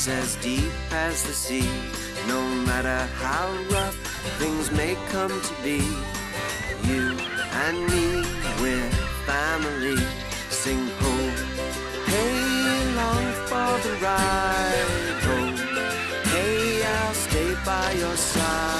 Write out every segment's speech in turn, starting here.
is as deep as the sea. No matter how rough things may come to be, you and me, we're family. Sing ho, hey, long for the ride. Ho, hey, I'll stay by your side.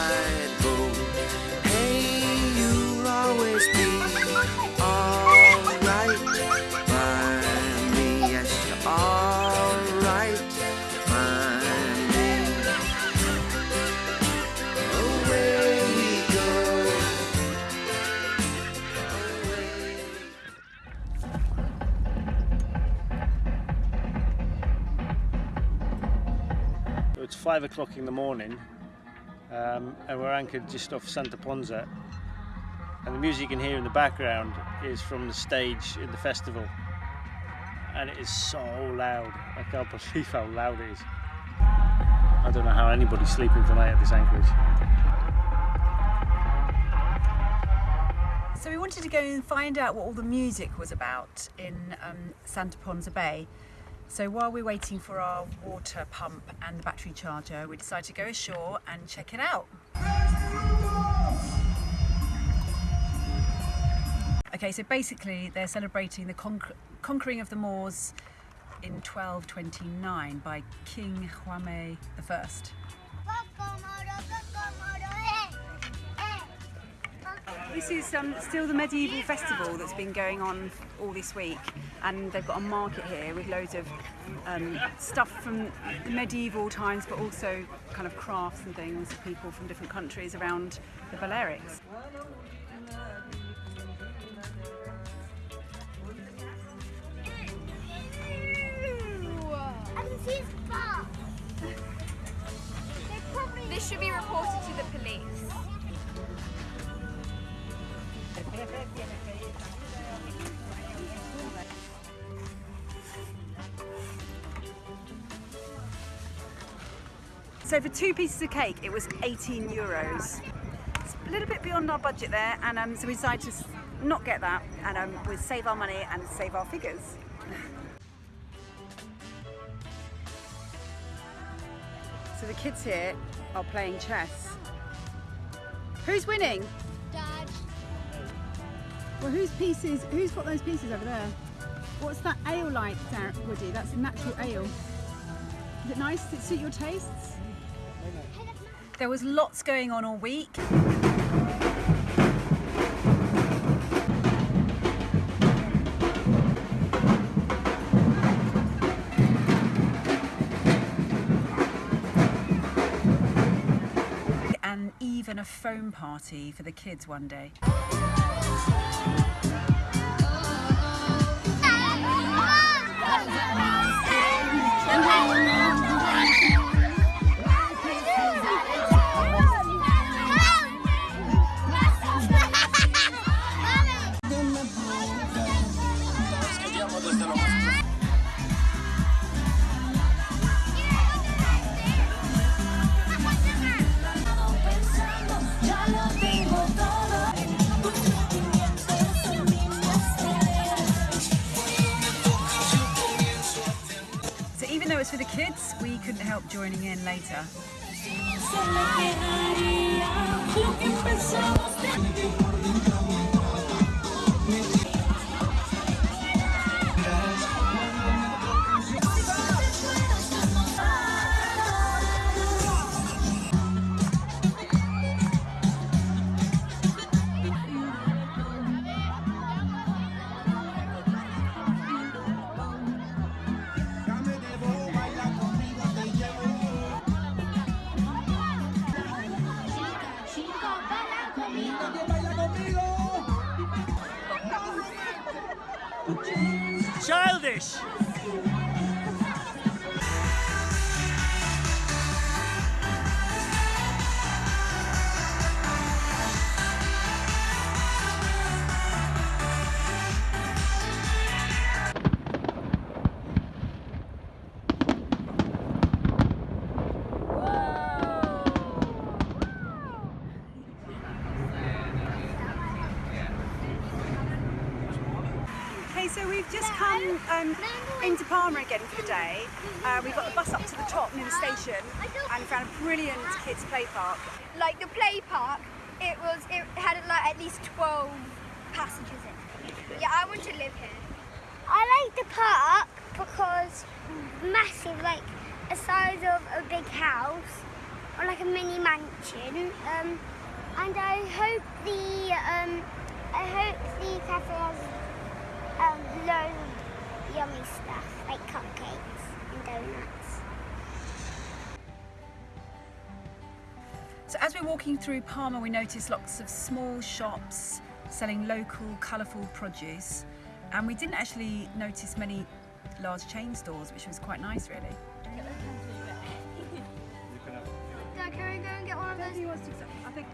Five o'clock in the morning um, and we're anchored just off Santa Ponsa and the music you can hear in the background is from the stage in the festival and it is so loud. I can't believe how loud it is. I don't know how anybody's sleeping tonight at this anchorage. So we wanted to go and find out what all the music was about in um, Santa Ponsa Bay. So while we're waiting for our water pump and the battery charger, we decided to go ashore and check it out. Okay, so basically they're celebrating the conquer- conquering of the Moors in 1229 by King Jaume I. This is um, still the medieval festival that's been going on all this week, and they've got a market here with loads of um, stuff from the medieval times, but also kind of crafts and things, people from different countries around the Balearics. This should be reported to the police. So for two pieces of cake, it was 18 euros. It's a little bit beyond our budget there, and um, so we decided to not get that, and um, we'll save our money and save our figures. so the kids here are playing chess. Who's winning? Well, whose pieces? Who's got those pieces over there? What's that ale like, Dar- Woody? That's natural ale. Is it nice? Does it suit your tastes? There was lots going on all week. And even a foam party for the kids one day. Uh, we got the bus up to the top near the station and found a brilliant kids play park. Like the play park, it was it had like at least 12 passages in. it. Yeah, I want to live here. I like the park because massive, like a size of a big house or like a mini mansion. Um, and I hope the um, I hope the cafe has um, loads of yummy stuff like cupcakes and donuts. So as we're walking through Palma, we notice lots of small shops selling local, colourful produce, and we didn't actually notice many large chain stores, which was quite nice, really. Dad, can we go and get one of those? I think.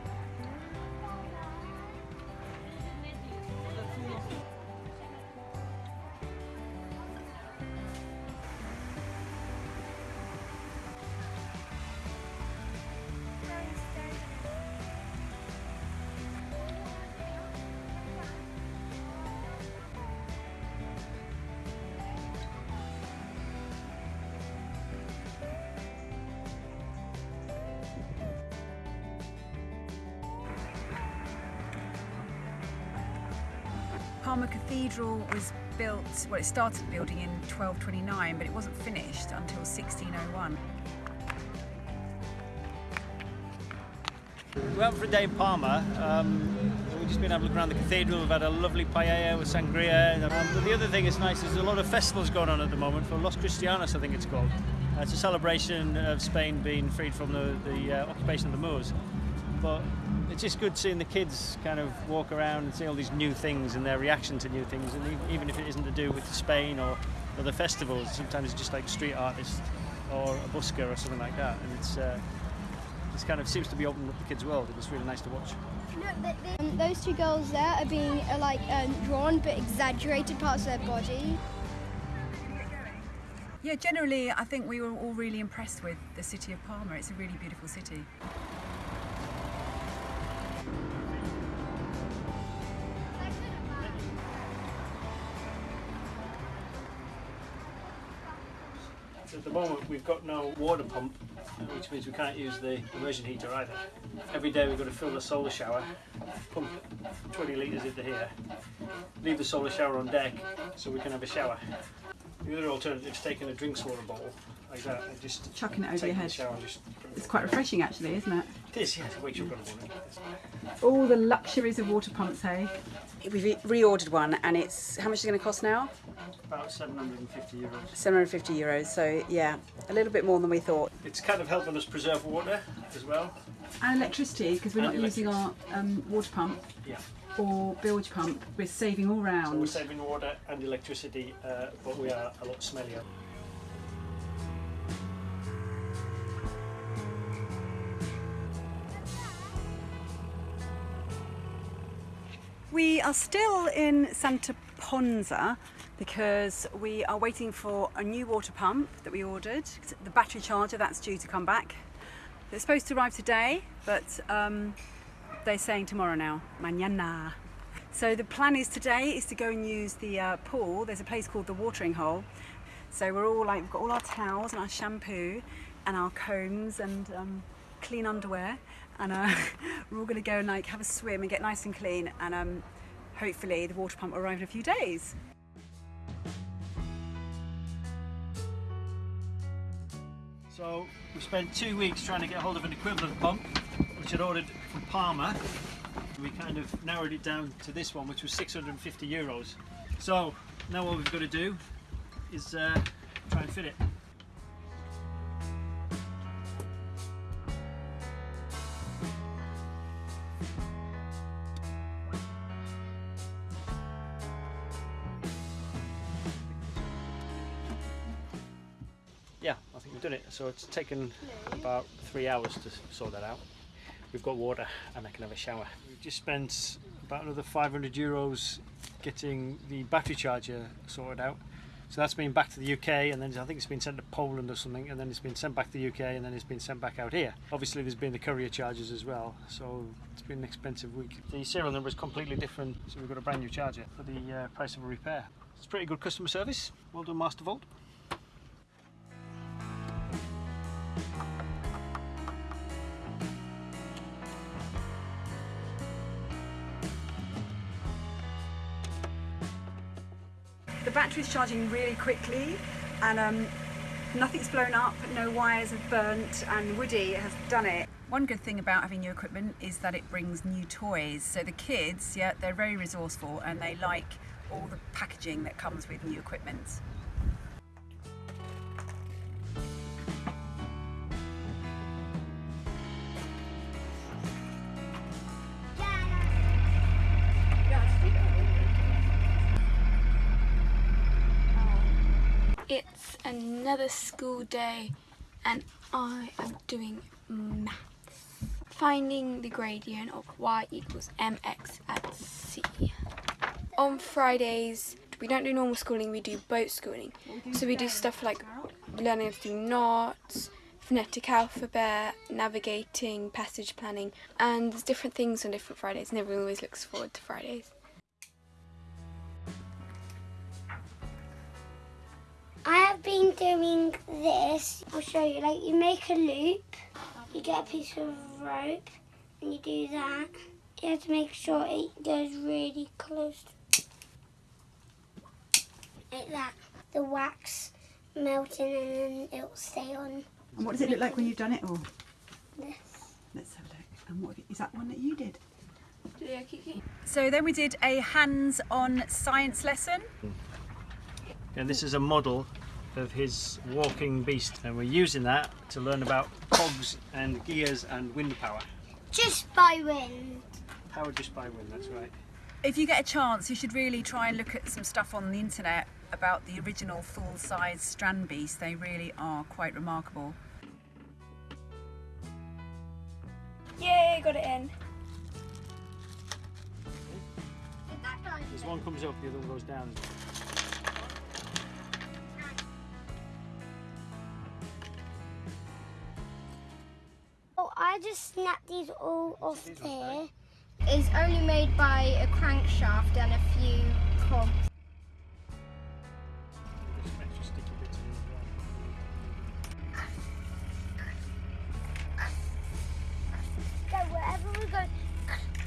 Palma Cathedral was built, well, it started building in 1229, but it wasn't finished until 1601. We went for a day in Palma. Um, we've just been able to look around the cathedral. We've had a lovely paella with sangria. Um, but the other thing that's nice is there's a lot of festivals going on at the moment for Los Cristianos, I think it's called. Uh, it's a celebration of Spain being freed from the, the uh, occupation of the Moors. But it's just good seeing the kids kind of walk around and see all these new things and their reaction to new things. And even if it isn't to do with Spain or other festivals, sometimes it's just like street artists or a busker or something like that. And it's uh, it's kind of seems to be opening up the kids' world, and it's really nice to watch. Um, those two girls there are being uh, like um, drawn but exaggerated parts of their body. Yeah, generally, I think we were all really impressed with the city of Palma. It's a really beautiful city. We've got no water pump, which means we can't use the immersion heater either. Every day, we've got to fill the solar shower, pump 20 litres into here, leave the solar shower on deck so we can have a shower. The other alternative is taking a drinks water bottle like that and just Chucking it over your head. shower and just It's quite refreshing, actually, isn't it? It is, yeah, it wakes you up in the morning. All the luxuries of water pumps, hey? We've reordered one, and it's how much is it going to cost now? About 750 euros. 750 euros. So yeah, a little bit more than we thought. It's kind of helping us preserve water as well. And electricity, because we're And not using our um, water pump Yeah. or bilge pump. We're saving all So we're saving water and electricity, uh, but we are a lot smellier. We are still in Santa Ponsa because we are waiting for a new water pump that we ordered. The battery charger that's due to come back. It's supposed to arrive today, but um, they're saying tomorrow now, mañana. So the plan is today is to go and use the uh, pool. There's a place called the Watering Hole. So we're all like, we've got all our towels and our shampoo and our combs and um, clean underwear. And uh, we're all going to go and like have a swim and get nice and clean. And um, hopefully the water pump will arrive in a few days. So we spent two weeks trying to get hold of an equivalent pump, which I'd ordered from Palma. We kind of narrowed it down to this one, which was 650 euros. So now what we've got to do is uh, try and fit it. It's taken about three hours to sort that out. We've got water and I can have a shower. We've just spent about another 500 euros getting the battery charger sorted out. So that's been back to the UK and then I think it's been sent to Poland or something and then it's been sent back to the UK and then it's been sent back out here. Obviously there's been the courier charges as well so it's been an expensive week. The serial number is completely different so we've got a brand new charger for the uh, price of a repair. It's pretty good customer service. Well done, Master battery's charging really quickly and um, nothing's blown up, no wires have burnt and Woody has done it. One good thing about having new equipment is that it brings new toys. So the kids, yeah, they're very resourceful and they like all the packaging that comes with new equipment. Another school day and I am doing maths. Finding the gradient of y equals mx at c. On Fridays, we don't do normal schooling, we do boat schooling. So we do stuff like learning to do knots, phonetic alphabet, navigating, passage planning, and there's different things on different Fridays and everyone always looks forward to Fridays. I have been doing this. I'll show you. Like you make a loop, you get a piece of rope, and you do that. You have to make sure it goes really close, like that. The wax melting, and then it will stay on And what does it look like when you've done it all? this. Let's have a look. And what is that one that you did? So then we did a hands-on science lesson. Hmm. And this is a model of his walking beast, and we're using that to learn about cogs and gears and wind power. Just by wind. Power just by wind, that's right. If you get a chance, you should really try and look at some stuff on the internet about the original full-size Strandbeest. They really are quite remarkable. Yay, got it in. This one comes up, the other one goes down. I just snapped these all off there. It's only made by a crankshaft and a few cogs. There's some extra sticky bits in as well. Go wherever we go.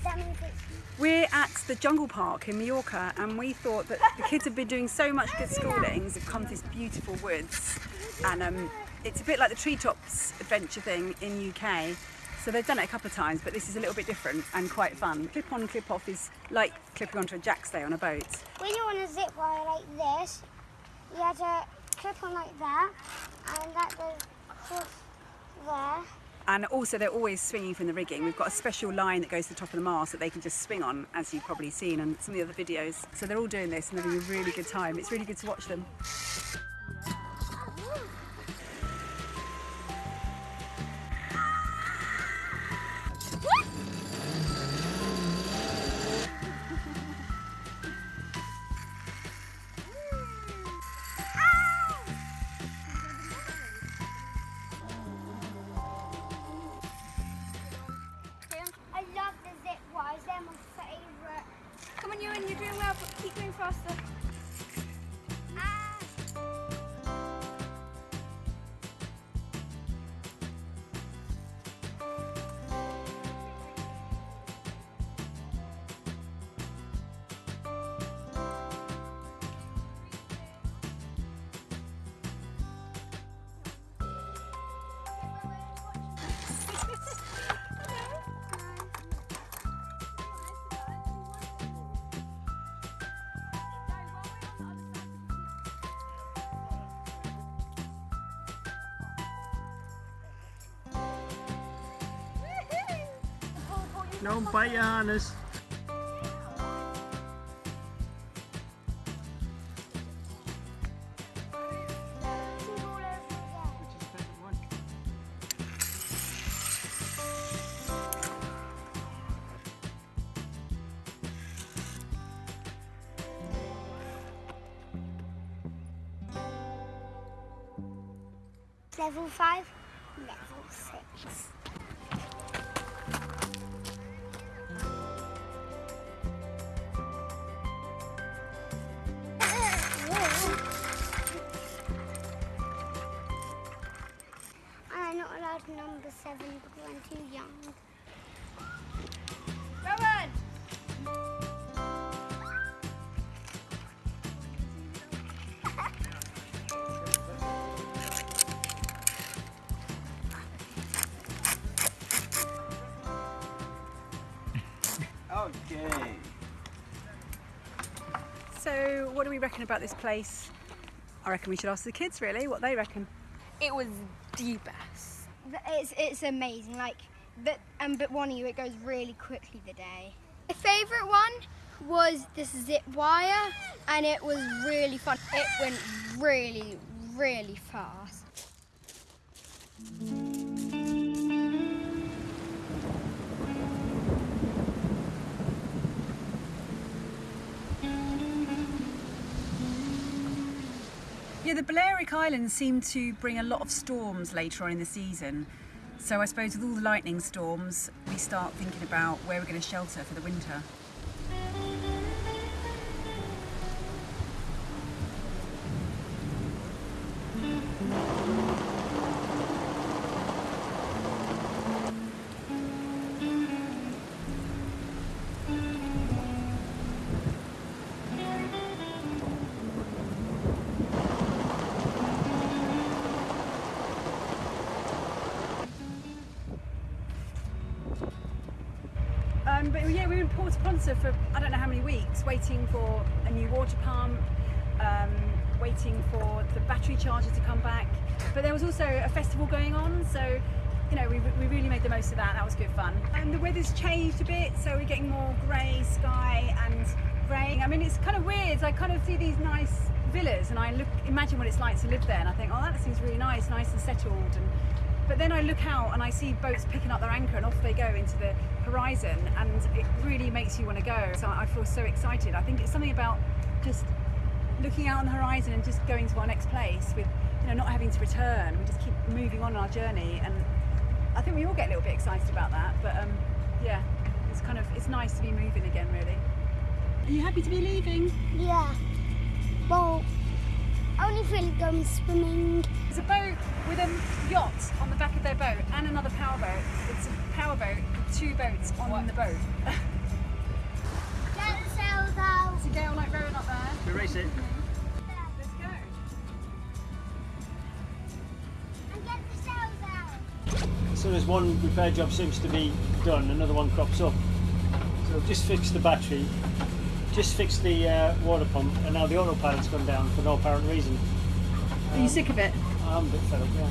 That means it's We're at the Jungle Park in Mallorca and we thought that the kids have been doing so much good schooling, they've come to these beautiful woods and um, it's a bit like the Treetops adventure thing in UK. So they've done it a couple of times, but this is a little bit different and quite fun. Clip on, clip off is like clipping onto a jackstay on a boat. when you're on a zip wire like this, you have to clip on like that, and that goes across there. And also they're always swinging from the rigging. We've got a special line that goes to the top of the mast that they can just swing on, as you've probably seen in some of the other videos. So they're all doing this and having a really good time. It's really good to watch them. No bite your harness. What do we reckon about this place? I reckon we should ask the kids really what they reckon. It was the best. It's it's amazing. Like, but um, but one of you, it goes really quickly the day. My favourite one was this zip wire, and it was really fun. It went really, really fast. Yeah, the Balearic Islands seem to bring a lot of storms later on in the season. So I suppose with all the lightning storms, we start thinking about where we're going to shelter for the winter. Ponsa for I don't know how many weeks, waiting for a new water pump, um, waiting for the battery charger to come back. But there was also a festival going on, so you know we, we really made the most of that. That was good fun. And the weather's changed a bit, so we're getting more grey sky and rain. I mean, it's kind of weird. I kind of see these nice villas, and I look imagine what it's like to live there, and I think, oh, that seems really nice, nice and settled. And but then I look out and I see boats picking up their anchor and off they go into the horizon and it really makes you want to go. So I feel so excited. I think it's something about just looking out on the horizon and just going to our next place with you know not having to return. We just keep moving on our journey and I think we all get a little bit excited about that. But um, yeah, it's kind of it's nice to be moving again really. Are you happy to be leaving? Yeah. Well, only really going swimming. There's a boat with a yacht on the back of their boat and another power boat. It's a power boat with two boats on the boat. Get the sails out. It's a gale like rowing up there. We race it. Let's go. And get the sails out. As soon as one repair job seems to be done, another one crops up. So we've just fixed the battery, just fixed the uh, water pump, and now the autopilot's gone down for no apparent reason. Are you sick of it? I'm a bit fed up, yeah.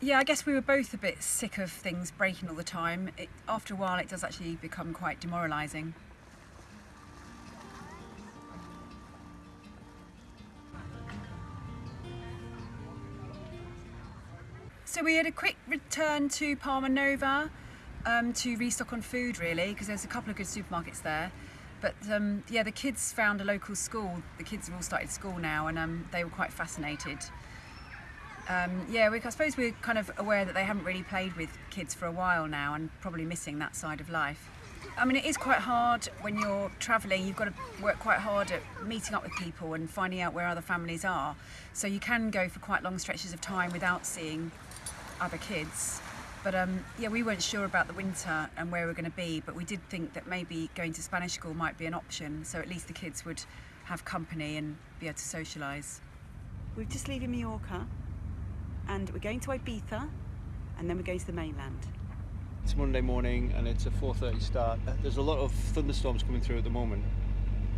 Yeah, I guess we were both a bit sick of things breaking all the time. It, after a while, it does actually become quite demoralising. So we had a quick return to Palma Nova um, to restock on food, really, because there's a couple of good supermarkets there. But um, yeah, the kids found a local school. The kids have all started school now, and um, they were quite fascinated. Um, yeah, we, I suppose we're kind of aware that they haven't really played with kids for a while now and probably missing that side of life. I mean, it is quite hard when you're travelling. You've got to work quite hard at meeting up with people and finding out where other families are. So you can go for quite long stretches of time without seeing other kids. But um, yeah, we weren't sure about the winter and where we were going to be, but we did think that maybe going to Spanish school might be an option. So at least the kids would have company and be able to socialise. We're just leaving Mallorca and we're going to Ibiza and then we're going to the mainland. It's Monday morning and it's a 4.30 start. There's a lot of thunderstorms coming through at the moment,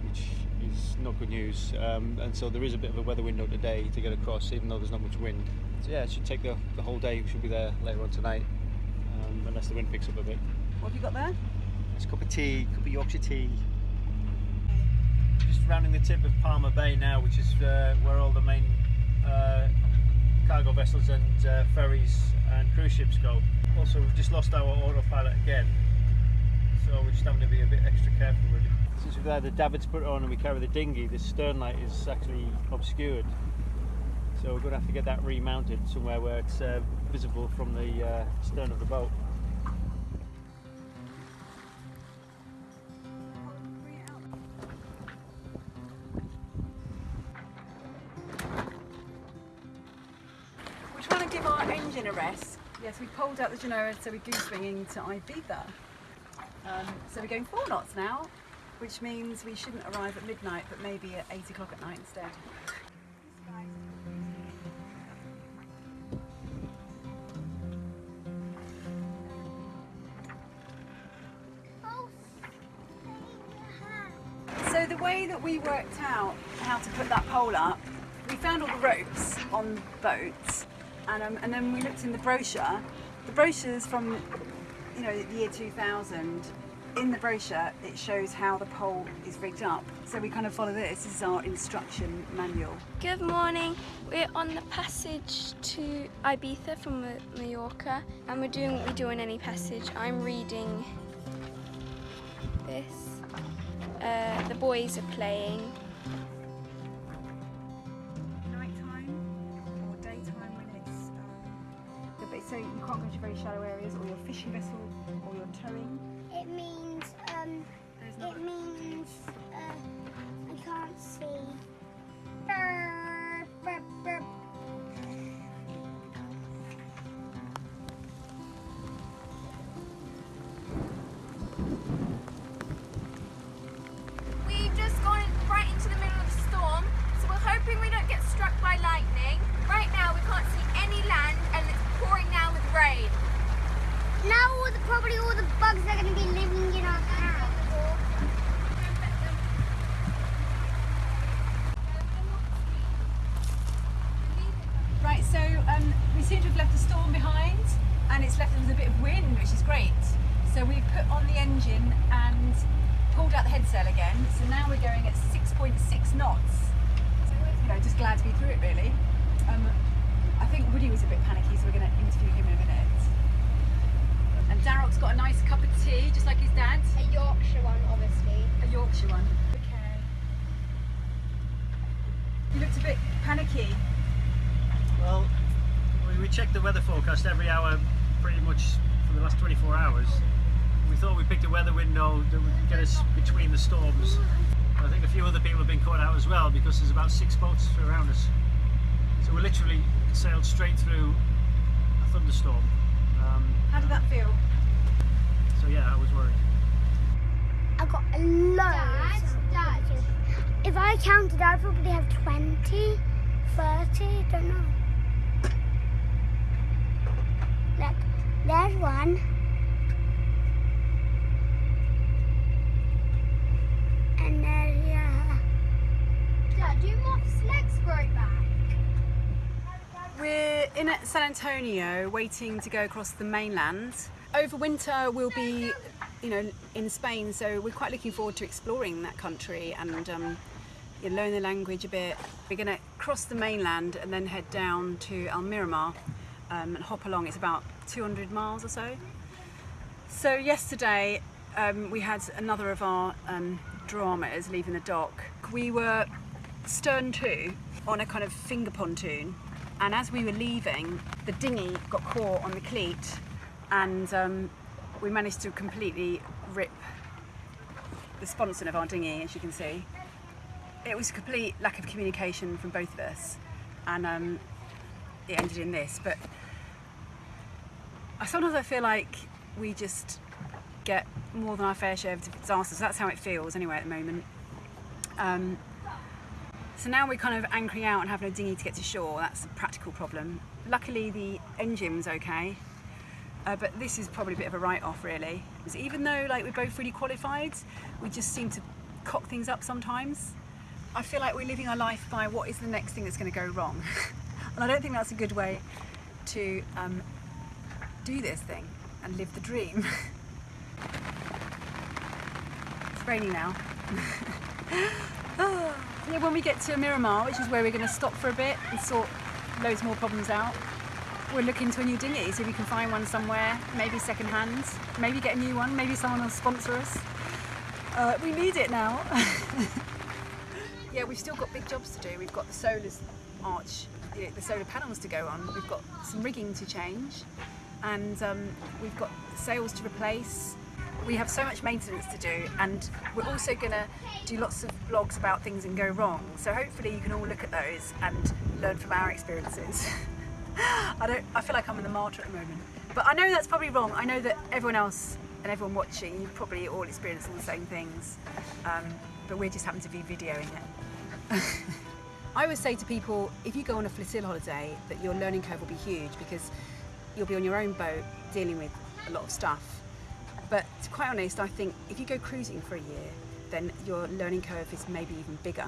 which is not good news. Um, and so there is a bit of a weather window today to get across, even though there's not much wind. So yeah, it should take the, the whole day. We should be there later on tonight, um, unless the wind picks up a bit. What have you got there? It's a cup of tea, cup of Yorkshire tea. Just rounding the tip of Palma Bay now, which is uh, where all the main uh, cargo vessels and uh, ferries and cruise ships go. Also, we've just lost our autopilot again, so we're just having to be a bit extra careful really. Since we've had the davits put on and we carry the dinghy, the stern light is actually obscured. So we're going to have to get that remounted somewhere where it's uh, visible from the uh, stern of the boat. We're trying to give our engine a rest. Yes, we pulled out the Genoa, so we're goose winging to Ibiza. Um, so we're going four knots now, which means we shouldn't arrive at midnight, but maybe at eight o'clock at night instead. Worked out how to put that pole up, we found all the ropes on boats, and, um, and then we looked in the brochure. The brochure's from, you know, the year 2000. In the brochure, it shows how the pole is rigged up. So we kind of follow this. This is our instruction manual. Good morning. We're on the passage to Ibiza from Mallorca and we're doing what we do on any passage. I'm reading this. Uh, the boys are playing. Nighttime or daytime when it's. Um, but so you can't go to very shallow areas, or your fishing vessel, or your towing. It means, um, it means, uh, I can't see. Brr, brr, brr. Seem to have left the storm behind, and it's left us with a bit of wind, which is great. So we've put on the engine and pulled out the head sail again. So now we're going at 6.6 knots. So, you know, just glad to be through it, really. Um, I think Woody was a bit panicky, so we're going to interview him in a minute. And Darrock's got a nice cup of tea, just like his dad. A Yorkshire one, obviously. A Yorkshire one. Okay. You looked a bit panicky. Well, we, we checked the weather forecast every hour pretty much for the last 24 hours. We thought we picked a weather window that would get us between the storms. I think a few other people have been caught out as well because there's about six boats around us. So we literally sailed straight through a thunderstorm. Um, How did that feel? so yeah, I was worried. I got loads. Dad, Dad. If I counted, I'd probably have 20, 30, don't know. Look, there's one. And there's, yeah. Dad, do Moth's legs grow back? We're in at San Antonio waiting to go across the mainland. Over winter we'll be, you know, in Spain, so we're quite looking forward to exploring that country and um, you learn the language a bit. We're going to cross the mainland and then head down to Almerimar um, and hop along. It's about 200 miles or so. So yesterday um, we had another of our um, dramas leaving the dock. We were stern to on a kind of finger pontoon and as we were leaving the dinghy got caught on the cleat and um, we managed to completely rip the sponson of our dinghy as you can see. It was a complete lack of communication from both of us and um, it ended in this but I sometimes I feel like we just get more than our fair share of disasters. That's how it feels anyway at the moment. Um, so now we're kind of anchoring out and having a dinghy to get to shore. That's a practical problem. Luckily the engine was okay, uh, but this is probably a bit of a write-off really. Because even though like we're both really qualified, we just seem to cock things up sometimes. I feel like we're living our life by what is the next thing that's going to go wrong, and I don't think that's a good way to um, do this thing and live the dream. it's raining now. yeah, when we get to Miramar, which is where we're going to stop for a bit and sort loads more problems out, we'll look into a new dinghy, see if we can find one somewhere, maybe second hand, maybe get a new one, maybe someone will sponsor us. Uh, we need it now. yeah, we've still got big jobs to do. We've got the solar arch, you know, the solar panels to go on. We've got some rigging to change, and um, we've got sails to replace. We have so much maintenance to do, and we're also going to do lots of blogs about things and go wrong. So hopefully you can all look at those and learn from our experiences. I don't. I feel like I'm in the martyr at the moment, but I know that's probably wrong. I know that everyone else and everyone watching, you've probably all experienced all the same things, um, but we just happen to be videoing it. I always say to people, if you go on a flotilla holiday, that your learning curve will be huge because you'll be on your own boat dealing with a lot of stuff. But to be quite honest, I think if you go cruising for a year, then your learning curve is maybe even bigger.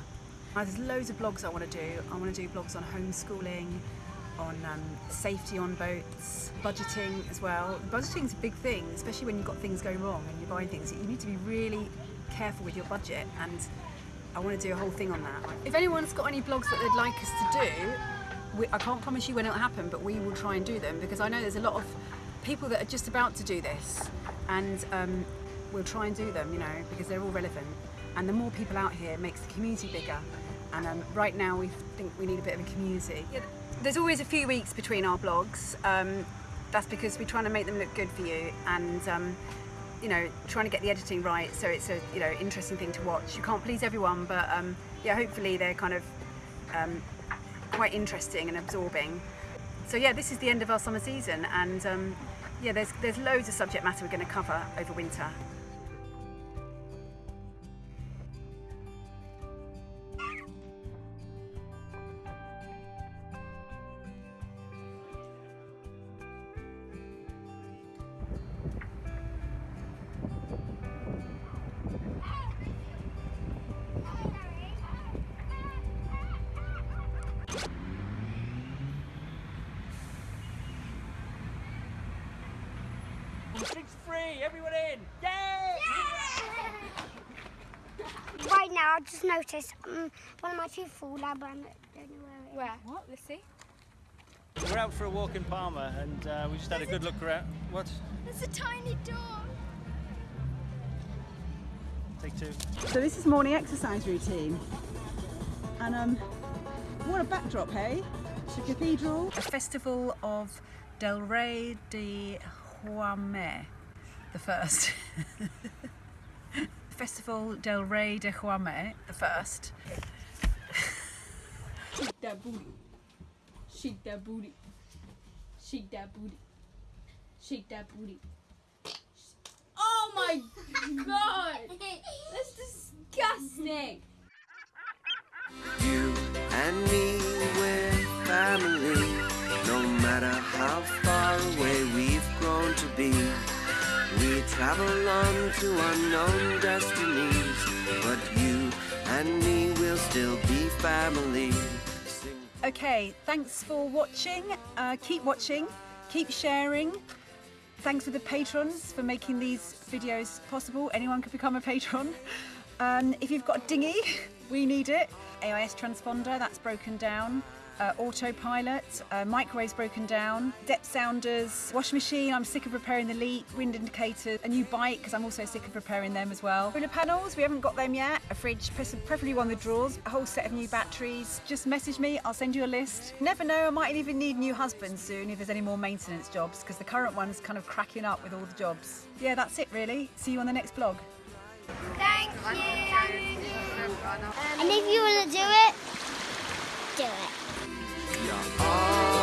Now, there's loads of blogs I want to do. I want to do blogs on homeschooling, on um, safety on boats, budgeting as well. Budgeting is a big thing, especially when you've got things going wrong and you're buying things. You need to be really careful with your budget and I want to do a whole thing on that. If anyone's got any blogs that they'd like us to do, we, I can't promise you when it'll happen, but we will try and do them because I know there's a lot of people that are just about to do this and um, we'll try and do them, you know, because they're all relevant. And the more people out here makes the community bigger. And um, right now we think we need a bit of a community. Yeah, there's always a few weeks between our blogs. Um, that's because we're trying to make them look good for you and um, you know trying to get the editing right so it's a you know interesting thing to watch. You can't please everyone, but um, yeah, hopefully they're kind of um, quite interesting and absorbing. So yeah, this is the end of our summer season, and um, yeah, there's there's loads of subject matter we're going to cover over winter. One of my fall out, but I don't know where. Where? What? Let's see. We're out for a walk in Palma and uh, we just had a good look around. What? There's a tiny door. Take two. So this is morning exercise routine, and um, what a backdrop, hey? It's a cathedral. A festival of Del Rey de Jaume, the first. Festival Del Rey de Jaume, the first. Shake that booty. Shake that booty. Shake that booty. Shake that booty. Oh my god! That's disgusting! You and me, we're family. No matter how far away we've grown to be, we travel on to unknown destinies. But you and me will still be family. Okay, thanks for watching. Uh, keep watching, keep sharing. Thanks for the patrons for making these videos possible. Anyone can become a patron. Um, if you've got a dinghy, we need it. AIS transponder, that's broken down. Uh, autopilot, uh, microwaves broken down, depth sounders, washing machine, I'm sick of repairing the leak, wind indicator, a new bike because I'm also sick of repairing them as well. Solar panels, we haven't got them yet, a fridge, preferably one with drawers, a whole set of new batteries. Just message me, I'll send you a list. Never know, I might even need new husbands soon if there's any more maintenance jobs because the current one's kind of cracking up with all the jobs. Yeah, that's it really. See you on the next blog. Thank you. And if you want to do it, do it. Hallelujah.